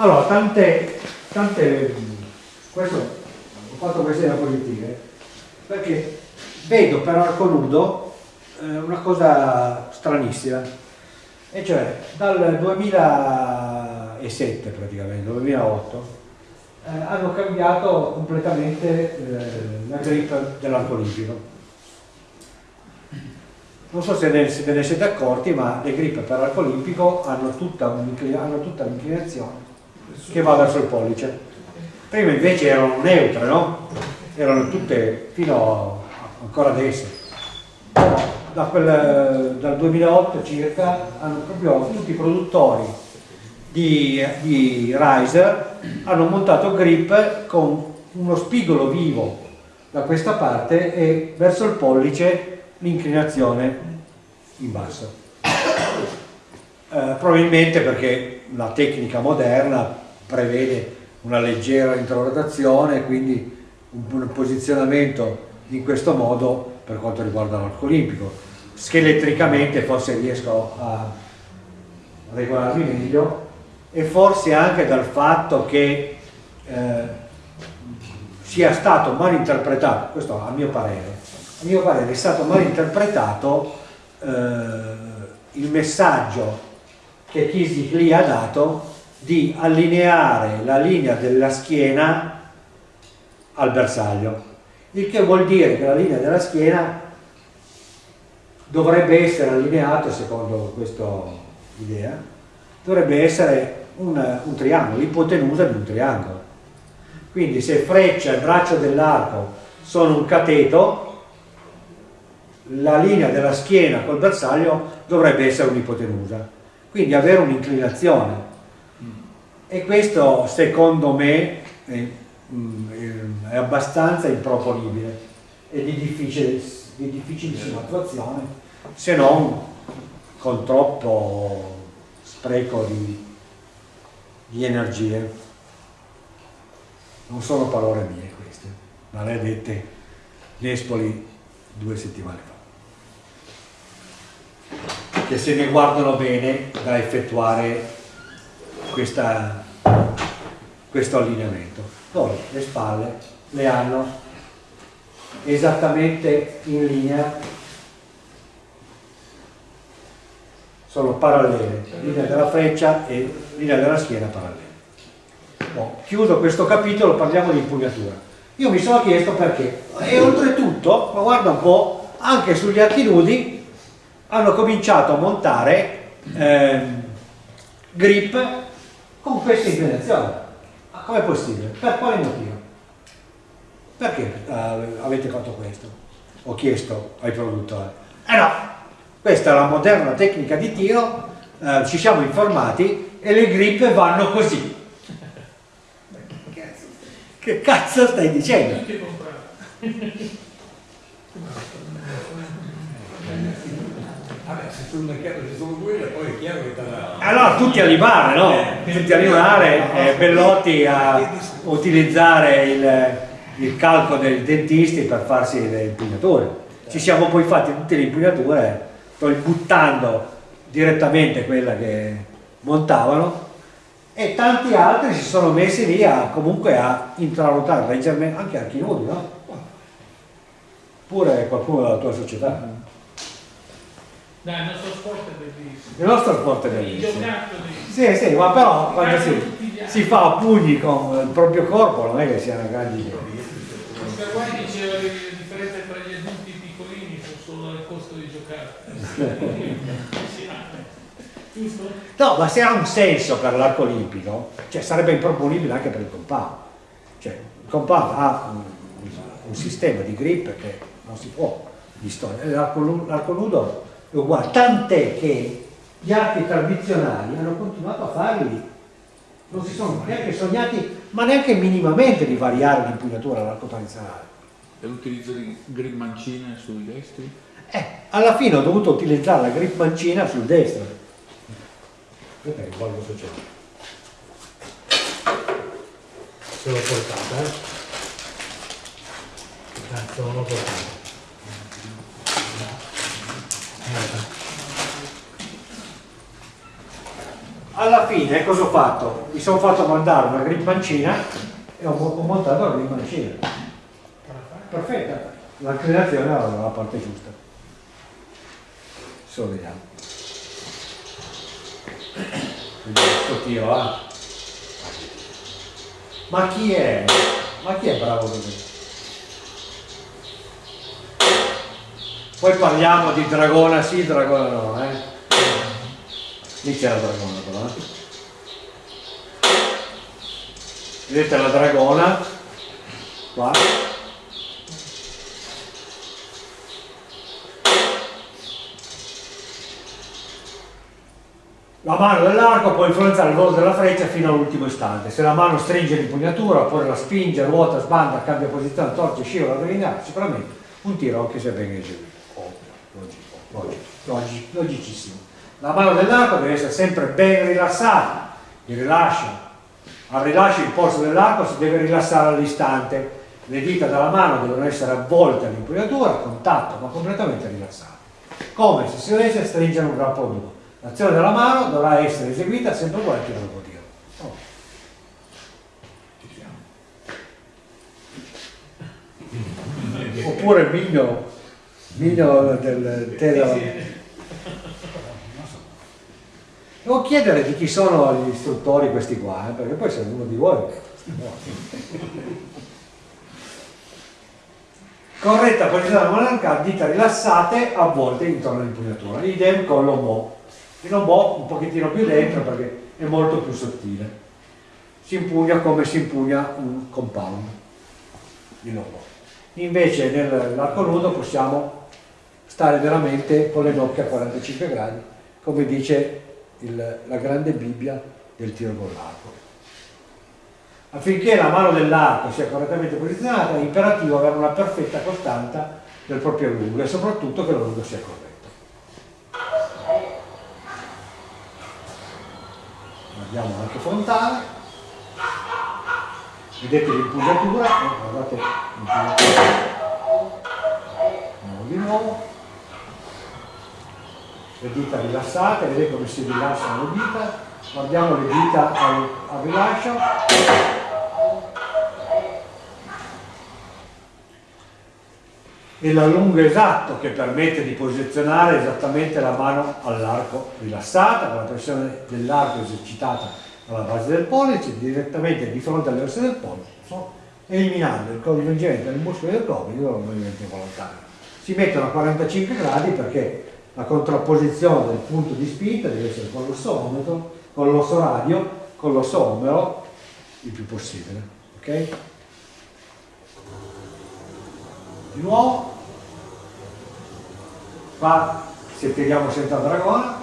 Allora, tante, tante questo ho fatto queste diapositive perché vedo per arco nudo eh, una cosa stranissima. E cioè dal 2007 praticamente, 2008 eh, hanno cambiato completamente eh, la grip dell'arco olimpico non so se, ne, se ne siete accorti ma le grip per arco olimpico hanno tutta l'inclinazione che va verso il pollice prima invece erano neutre no? erano tutte fino a, ancora adesso da quel, dal 2008 circa hanno proprio tutti i produttori di, di riser hanno montato grip con uno spigolo vivo da questa parte e verso il pollice l'inclinazione in basso. Eh, probabilmente perché la tecnica moderna prevede una leggera introdottazione quindi un, posizionamento in questo modo per quanto riguarda l'arco olimpico. Scheletricamente forse riesco a regolarmi meglio e forse anche dal fatto che eh, sia stato mal interpretato, questo a mio parere, a mio parere è stato mal interpretato eh, il messaggio che Kisik lì ha dato di allineare la linea della schiena al bersaglio. Il che vuol dire che la linea della schiena dovrebbe essere allineata secondo questa idea dovrebbe essere un, un triangolo, l'ipotenusa di un triangolo. Quindi se freccia e braccio dell'arco sono un cateto la linea della schiena col bersaglio dovrebbe essere un'ipotenusa, quindi avere un'inclinazione. E questo secondo me è, mm, è abbastanza improponibile e di, difficile, di difficilissima attuazione, se non con troppo spreco di, di energie. Non sono parole mie queste, ma le ha dette Nespoli due settimane fa che se ne guardano bene da effettuare questa, questo allineamento. Poi le spalle le hanno esattamente in linea, sono parallele, linea della freccia e linea della schiena parallele. Bon, chiuso questo capitolo, parliamo di impugnatura. Io mi sono chiesto perché, e oltretutto, ma guarda un po', anche sugli archi nudi hanno cominciato a montare eh, grip con questa inclinazione. Com'è possibile? Per quale motivo? Perché uh, avete fatto questo? Ho chiesto ai produttori. Eh no, questa è la moderna tecnica di tiro, uh, ci siamo informati e le grip vanno così. Che cazzo stai dicendo? Vabbè, se sul mercato ci sono quelle, poi è chiaro che sarà... Allora tutti a limare, no? Eh, tutti a limare, eh, Bellotti a utilizzare il, il, calco dei dentisti per farsi le impugnature. Ci siamo poi fatti tutte le impugnature, poi buttando direttamente quella che montavano e tanti altri si sono messi lì a, comunque a intraruotare leggermente, anche a nudi, no? Pure qualcuno della tua società. No, il nostro sport è bellissimo. Il nostro sport è bellissimo. Sì, sì, ma però quando si, si, fa a pugni con il proprio corpo non è che siano grandi. Questa qua diceva che la differenza tra gli adulti piccolini sono solo il costo di giocare. Giusto? No, ma se ha un senso per l'arco olimpico, cioè sarebbe improponibile anche per il compound. Cioè, il compound ha un, un sistema di grip che non si può distogliere. L'arco nudo è uguale, tant'è che gli arti tradizionali hanno continuato a farli, non si sono neanche sognati, ma neanche minimamente di variare l'impugnatura all'arco tradizionale. E l'utilizzo di grip mancina sui destri? Eh, alla fine ho dovuto utilizzare la grip mancina sul destro. Aspetta che se c'è. Se l'ho portata, eh? Cazzo, non l'ho portata. Alla fine cosa ho fatto? mi sono fatto mandare una grip mancina e ho, ho montato la grip mancina perfetta l'inclinazione era dalla parte giusta adesso vediamo vediamo sto tiro eh. ma chi è? ma chi è bravo così? Poi parliamo di dragona sì, dragona no eh? lì c'è la dragona però eh? vedete la dragona qua La mano dell'arco può influenzare il volo della freccia fino all'ultimo istante. Se la mano stringe l'impugnatura, oppure la spinge, ruota, sbanda, cambia posizione, torce, scivola, delinea, sicuramente un tiro anche se ben eseguito. Logico, logicissimo. La mano dell'arco deve essere sempre ben rilassata. Il rilascio, al rilascio il polso dell'arco si deve rilassare all'istante. Le dita della mano devono essere avvolte all'impugnatura, a contatto, ma completamente rilassate. Come se si dovesse stringere un grappolo duro. L'azione della mano dovrà essere eseguita sempre con il dopo tiro. Oh. Oppure il miglio, miglio del della... Devo chiedere di chi sono gli istruttori questi qua, eh, perché poi se uno di voi... Corretta posizione della mano arcata, dita rilassate, avvolte intorno all'impugnatura. Idem con l'omo. Il lombò un pochettino più dentro perché è molto più sottile. Si impugna come si impugna un compound di lombò. Invece nell'arco nudo possiamo stare veramente con le nocche a 45 gradi, come dice il, la grande Bibbia del tiro con l'arco. Affinché la mano dell'arco sia correttamente posizionata è imperativo avere una perfetta costanza del proprio lungo e soprattutto che lo lungo sia corretto. Guardiamo anche frontale, vedete l'impugnatura, eh, guardate l'impugnatura, di nuovo, le dita rilassate, vedete come si rilassano le dita, guardiamo le dita al, al rilascio, e l'allungo esatto che permette di posizionare esattamente la mano all'arco rilassata, con la pressione dell'arco esercitata alla base del pollice, direttamente di fronte alle ossa del pollice, eliminando il coinvolgimento del muscolo del gomito dal movimento involontario. Si mettono a 45 gradi perché la contrapposizione del punto di spinta deve essere con l'ossometro, con l'osso radio, con l'osso omero, il più possibile. ok? di nuovo qua se tiriamo senza dragona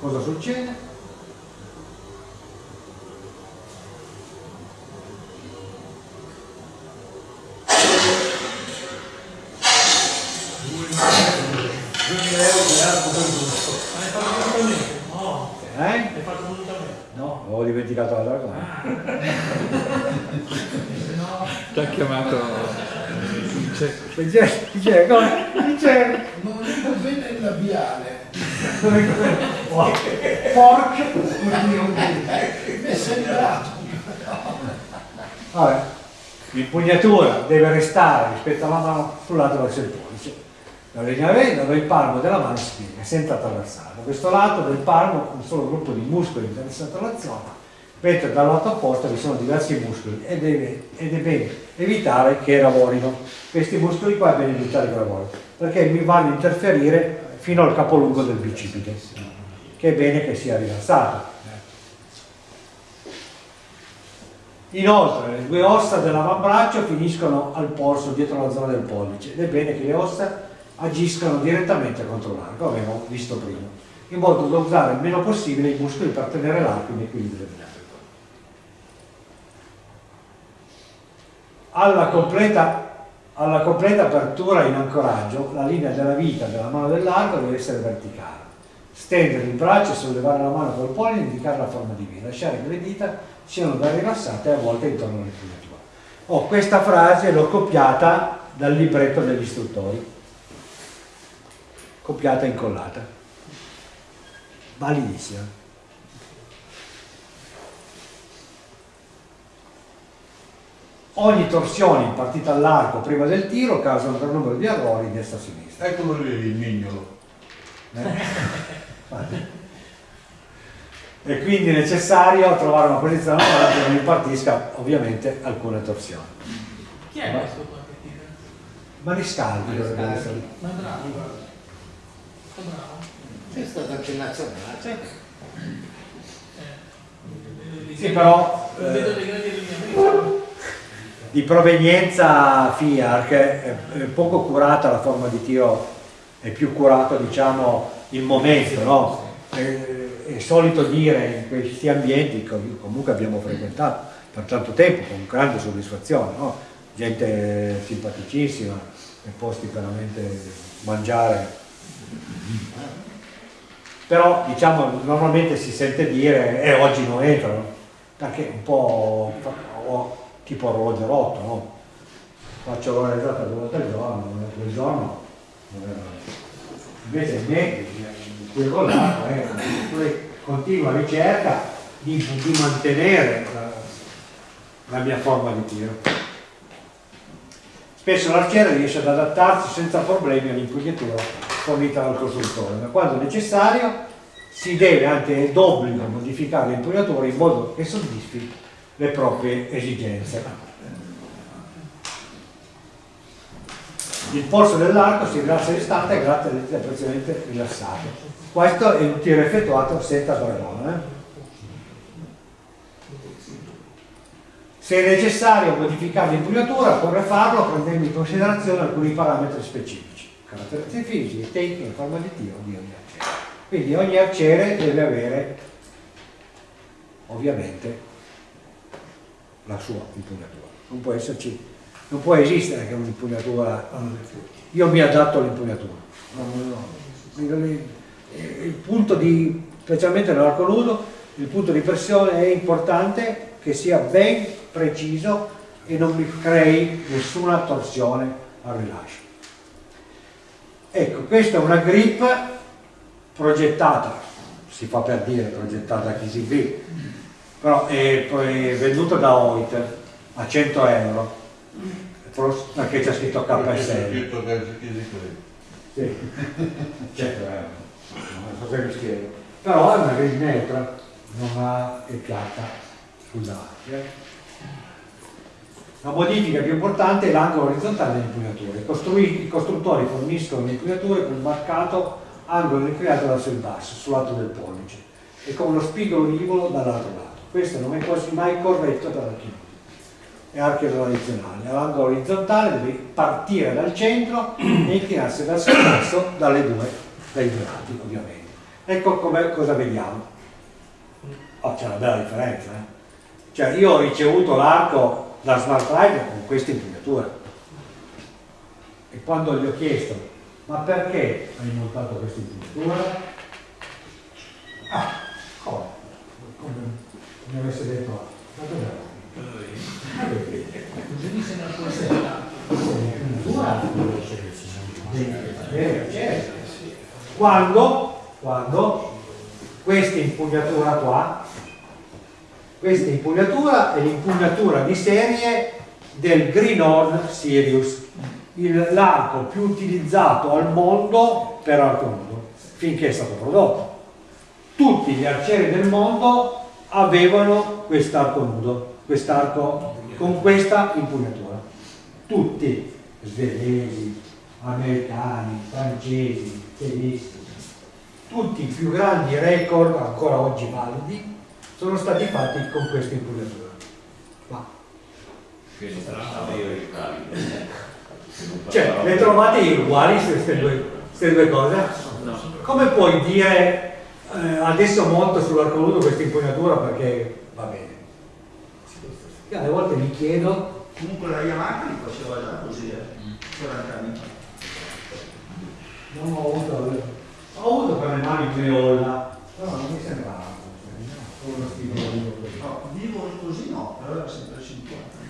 cosa succede? Hai fatto volutamente? No. Eh? Hai fatto volutamente? No, avevo dimenticato la dragona. No. Ti ha chiamato Dice, dice, come? Dice, Non dico bene il labiale. porca. Mi è sembrato. Vabbè, l'impugnatura deve restare rispetto alla mano sul lato verso il pollice. La linea V dove il palmo della mano si piega, senza attraversare. Da questo lato del palmo un solo gruppo di muscoli interessati all'azione, mentre dal lato opposto vi sono diversi muscoli ed è, bene evitare che lavorino. Questi muscoli qua è bene evitare che lavorino, perché mi vanno a interferire fino al capolungo del bicipite, che è bene che sia rilassato. Inoltre le due ossa dell'avambraccio finiscono al polso dietro la zona del pollice ed è bene che le ossa agiscano direttamente contro l'arco, abbiamo visto prima, in modo da usare il meno possibile i muscoli per tenere l'arco in equilibrio Alla completa, alla completa apertura in ancoraggio, la linea della vita della mano dell'arco deve essere verticale. Stendere il braccio sollevare la mano col pollice e indicare la forma di V, lasciare che le dita siano ben rilassate a volte intorno all'impugnatura. Oh, questa frase l'ho copiata dal libretto degli istruttori, copiata e incollata. validissima. Ogni torsione impartita all'arco prima del tiro causa un gran numero di errori destra-sinistra. Eccolo lì il mignolo. e quindi è necessario trovare una posizione che non impartisca ovviamente alcune torsioni. Chi è questo qua che tira? Mariscaldi dovrebbe essere. Ma bravo. Sto bravo. È stato anche nazionale. Eh. Sì, però eh. Di provenienza FIARC è, poco curata la forma di tiro, è più curato diciamo il momento, no? È, è solito dire in questi ambienti che comunque abbiamo frequentato per tanto tempo con grande soddisfazione, no? gente simpaticissima e posti veramente mangiare però diciamo normalmente si sente dire e oggi non entrano perché un po' tipo orologio rotto no? faccio l'ora esatta due volte al giorno non è quel giorno è- invece me quello là è una continua ricerca di, di mantenere la, la mia forma di tiro spesso l'arciere riesce ad adattarsi senza problemi all'impugnatura fornita dal costruttore, ma quando necessario si deve anche d'obbligo modificare l'impugnatura in modo che soddisfi le proprie esigenze. Il polso dell'arco si rilassa all'istante grazie alle dita preziosamente rilassate. Questo è un tiro effettuato senza sbarrone. eh. Se è necessario modificare l'impugnatura, occorre farlo prendendo in considerazione alcuni parametri specifici, caratteristiche fisiche, tecniche, forma di tiro di ogni arciere. Quindi ogni arciere deve avere ovviamente la sua impugnatura. Non può esserci, non può esistere che un'impugnatura. Io mi adatto all'impugnatura. No. Il punto di, specialmente nell'arco nudo, il punto di pressione è importante che sia ben preciso e non mi crei nessuna torsione al rilascio. Ecco, questa è una grip progettata, si fa per dire progettata da KCB, però è poi venduta da Oit a 100 euro, forse perché c'è scritto KSL. Sì, 100 euro, non so se mi spiego. Però è una grip neutra, non ha è piatta davanti. eh. La modifica più importante è l'angolo orizzontale dell'impugnatura. I, i costruttori forniscono le impugnature con marcato angolo ricreato verso il basso, sul lato del pollice, e con uno spigolo rivolo dall'altro lato. Questo non è quasi mai corretto per nudi e archi tradizionali. L'angolo orizzontale deve partire dal centro e inclinarsi verso il basso dalle due, dai due lati, ovviamente. Ecco come, cosa vediamo. Oh, c'è una bella differenza. eh. Cioè, io ho ricevuto l'arco da Smart Ride con questa impugnatura. E quando gli ho chiesto, ma perché hai montato questa impugnatura? Ah? Come mi avesse detto, ma dov'è? Così mi sembra forse la deve certo. Quando, quando questa impugnatura qua questa impugnatura è l'impugnatura di serie del Greenhorn Sirius, il- l'arco più utilizzato al mondo per arco nudo, finché è stato prodotto. Tutti gli arcieri del mondo avevano quest'arco nudo, quest'arco con questa impugnatura. Tutti, svedesi, americani, francesi, tedeschi, tutti i più grandi record ancora oggi validi sono stati fatti con questa impugnatura. Ma, cioè, le trovate uguali queste due, queste due cose? Come puoi dire eh, adesso monto sull'arco questa impugnatura perché va bene? Io alle volte mi chiedo Comunque la Yamaha li faceva già così, eh, 40 anni fa. Non ho avuto, ho avuto per le mani Creolla, però non mi sembrava uno stimolo vivo così. No, vivo così no, però era sempre 50.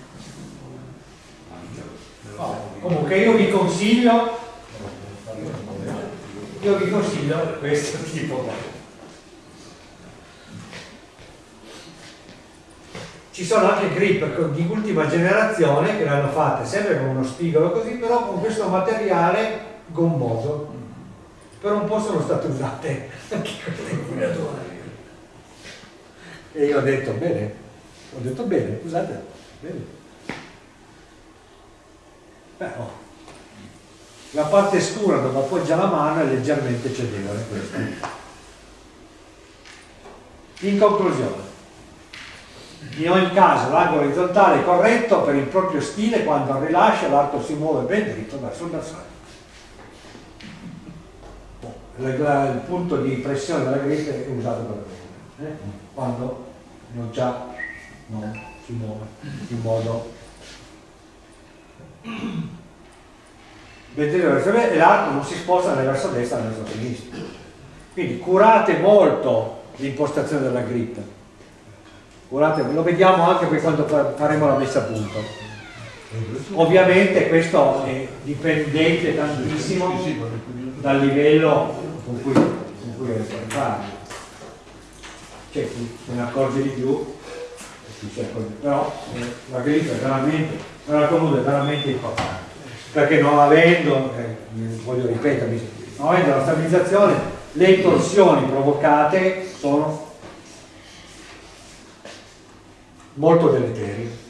No, comunque io vi consiglio, io vi consiglio questo tipo ci sono anche grip di ultima generazione che le hanno fatte sempre con uno spigolo così, però con questo materiale gommoso. Per un po' sono state usate anche queste inquinature. E io ho detto bene, ho detto bene, usate, bene. Beh, oh. La parte scura dove appoggia la mano è leggermente cedevole questa. In conclusione, in ogni caso l'arco orizzontale è corretto per il proprio stile quando al rilascio l'arco si muove ben dritto verso il bersaglio. La- la- il punto di pressione della griffa è usato per questo, eh? quando non già non si muove in modo ben dritto verso il e l'arco non si sposta né verso destra né verso sinistra. Quindi curate molto l'impostazione della grip. Curate, lo vediamo anche poi quando fa- faremo la messa a punto. Ovviamente questo è dipendente tantissimo dal livello con cui, con cui fare. C'è chi se ne accorge di più, però eh, la grip è veramente, la conuda è veramente importante perché non avendo, eh, voglio ripetermi, non avendo la stabilizzazione, le torsioni provocate sono molto deleterie.